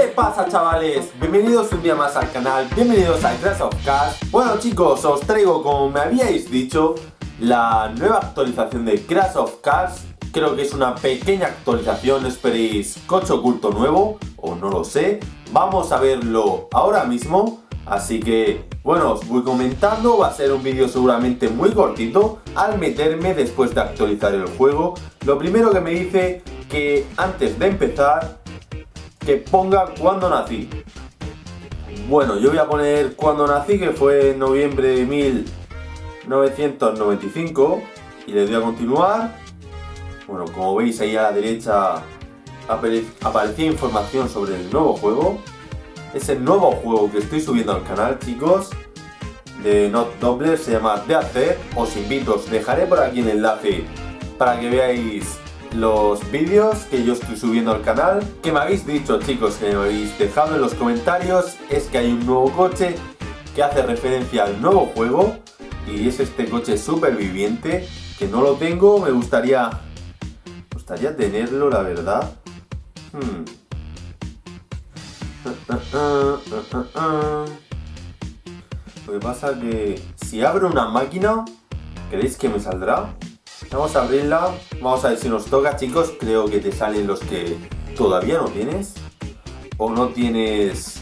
¿Qué pasa chavales? Bienvenidos un día más al canal, bienvenidos a Crash of Cars Bueno chicos, os traigo como me habíais dicho la nueva actualización de Crash of Cars Creo que es una pequeña actualización, esperéis coche oculto nuevo o no lo sé Vamos a verlo ahora mismo Así que, bueno, os voy comentando, va a ser un vídeo seguramente muy cortito al meterme después de actualizar el juego. Lo primero que me dice que antes de empezar, que ponga cuando nací. Bueno, yo voy a poner cuando nací, que fue en noviembre de 1995, y le doy a continuar. Bueno, como veis ahí a la derecha aparecía información sobre el nuevo juego es el nuevo juego que estoy subiendo al canal, chicos, de Not Doubler, se llama De Hacer. Os invito, os dejaré por aquí el enlace para que veáis los vídeos que yo estoy subiendo al canal. Que me habéis dicho, chicos, que me habéis dejado en los comentarios, es que hay un nuevo coche que hace referencia al nuevo juego y es este coche superviviente que no lo tengo, me gustaría, me gustaría tenerlo, la verdad. Hmm. Lo que pasa que si abro una máquina, ¿creéis que me saldrá? Vamos a abrirla, vamos a ver si nos toca chicos, creo que te salen los que todavía no tienes o no tienes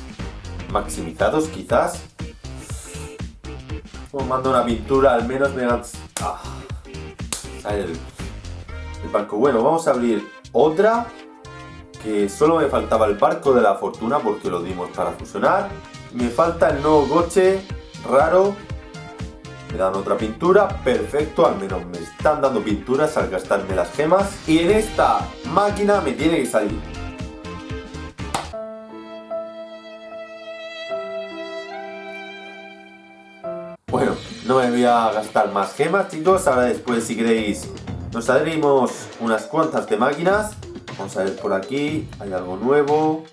maximizados quizás. Os mando una pintura, al menos me dan... Ah, el, el barco. Bueno, vamos a abrir otra que solo me faltaba el barco de la fortuna porque lo dimos para fusionar. Me falta el nuevo coche raro. Me dan otra pintura, perfecto, al menos me están dando pinturas al gastarme las gemas. Y en esta máquina me tiene que salir. Bueno, no me voy a gastar más gemas chicos, ahora después si queréis nos saldremos unas cuantas de máquinas Vamos a ver por aquí, hay algo nuevo.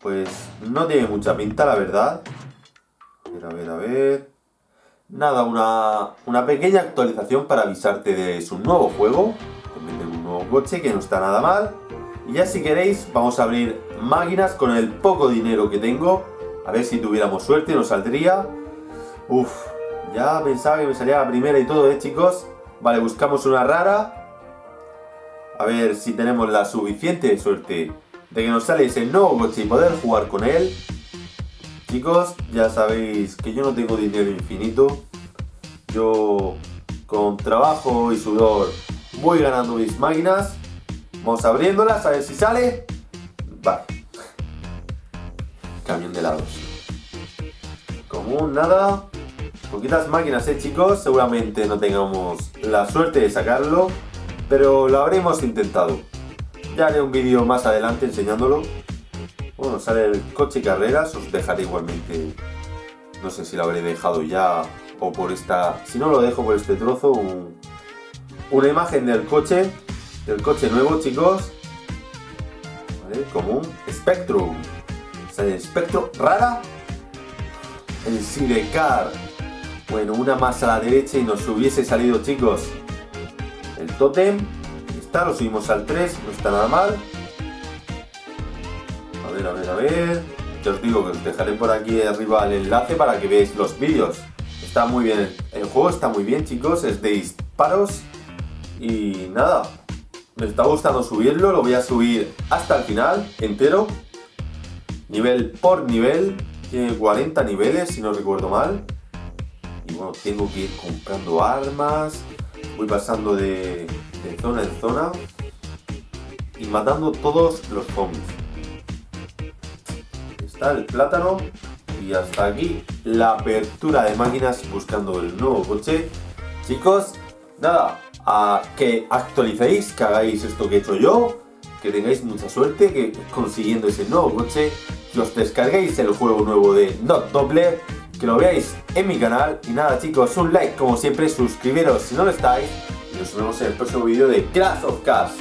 Pues no tiene mucha pinta, la verdad. A ver, a ver, a ver. Nada, una, pequeña actualización para avisarte de su nuevo juego. También de un nuevo coche que no está nada mal. Y ya si queréis, vamos a abrir máquinas con el poco dinero que tengo. A ver si tuviéramos suerte nos saldría. Uf, ya pensaba que me salía la primera y todo, ¿eh, chicos? Vale, buscamos una rara. A ver si tenemos la suficiente suerte de que nos sale ese nuevo coche y poder jugar con él. Chicos, ya sabéis que yo no tengo dinero infinito. Yo con trabajo y sudor voy ganando mis máquinas. Vamos abriéndolas a ver si sale. Vale. Camión de helados. Común, nada. Poquitas máquinas, eh chicos. Seguramente no tengamos la suerte de sacarlo pero lo habremos intentado. Ya haré un vídeo más adelante enseñándolo. Bueno, sale el coche carreras, os dejaré igualmente, no sé si lo habré dejado ya o por esta, si no lo dejo por este trozo, una imagen del coche, del coche nuevo chicos, ¿vale? Común, Spectrum, sale Spectrum, rara, el Sidecar, bueno, una más a la derecha y nos hubiese salido chicos, el totem. Está, lo subimos al 3, no está nada mal. Ver, a ver, a ver. Ya os digo que os dejaré por aquí arriba el enlace para que veáis los vídeos. Está muy bien, el juego está muy bien chicos, es de disparos. Y nada, me está gustando subirlo, lo voy a subir hasta el final, entero. Nivel por nivel, tiene 40 niveles si no recuerdo mal. Y bueno, tengo que ir comprando armas, voy pasando de, zona en zona y matando todos los zombies. Está el plátano y hasta aquí la apertura de máquinas buscando el nuevo coche. Chicos, nada, a que actualicéis, que hagáis esto que he hecho yo, que tengáis mucha suerte que consiguiendo ese nuevo coche, que os descarguéis el juego nuevo de Not Doppler que lo veáis en mi canal. Y nada chicos, un like como siempre, suscribiros si no lo estáis. Y nos vemos en el próximo vídeo de Crash of Cars.